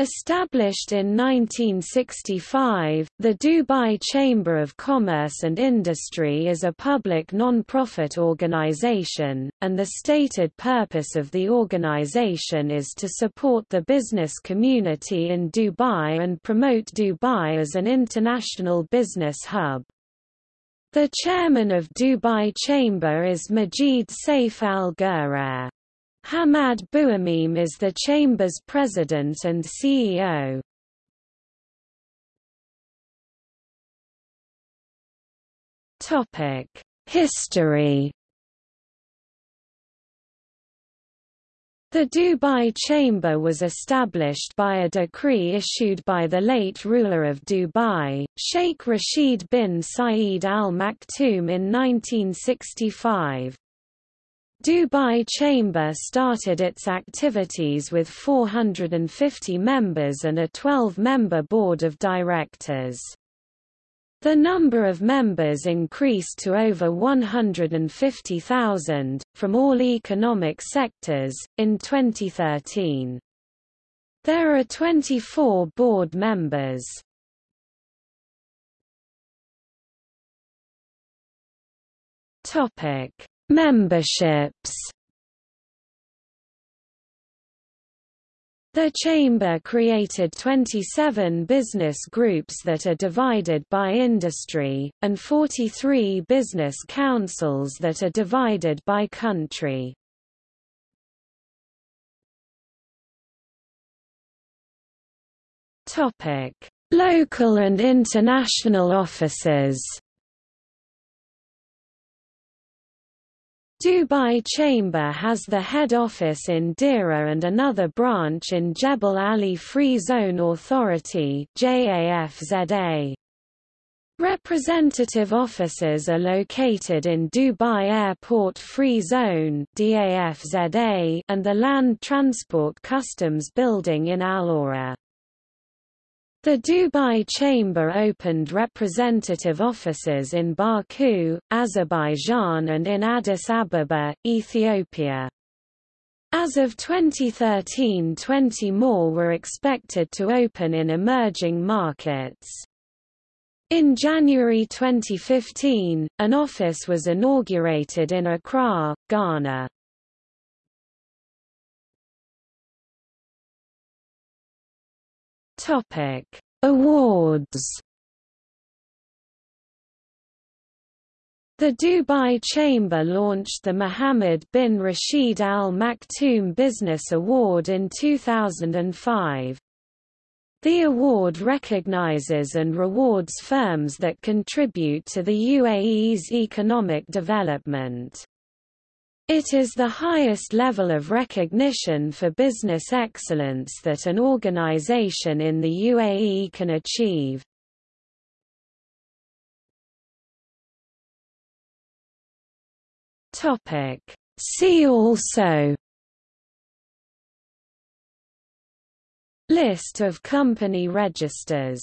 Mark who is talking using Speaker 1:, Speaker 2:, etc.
Speaker 1: Established in 1965, the Dubai Chamber of Commerce and Industry is a public non-profit organization, and the stated purpose of the organization is to support the business community in Dubai and promote Dubai as an international business hub. The chairman of Dubai Chamber is Majid Saif Al-Ghurair. Hamad Buamim is the Chamber's president and CEO. History The Dubai Chamber was established by a decree issued by the late ruler of Dubai, Sheikh Rashid bin Saeed Al Maktoum in 1965. Dubai Chamber started its activities with 450 members and a 12-member board of directors. The number of members increased to over 150,000, from all economic sectors, in 2013. There are 24 board members. Topic Memberships The Chamber created 27 business groups that are divided by industry, and 43 business councils that are divided by country. Local and international offices Dubai Chamber has the head office in Deira and another branch in Jebel Ali Free Zone Authority JAFZA. Representative offices are located in Dubai Airport Free Zone DAFZA and the Land Transport Customs Building in Al the Dubai Chamber opened representative offices in Baku, Azerbaijan and in Addis Ababa, Ethiopia. As of 2013 20 more were expected to open in emerging markets. In January 2015, an office was inaugurated in Accra, Ghana. Topic: Awards. The Dubai Chamber launched the Mohammed bin Rashid Al Maktoum Business Award in 2005. The award recognizes and rewards firms that contribute to the UAE's economic development. It is the highest level of recognition for business excellence that an organization in the UAE can achieve. See also List of company registers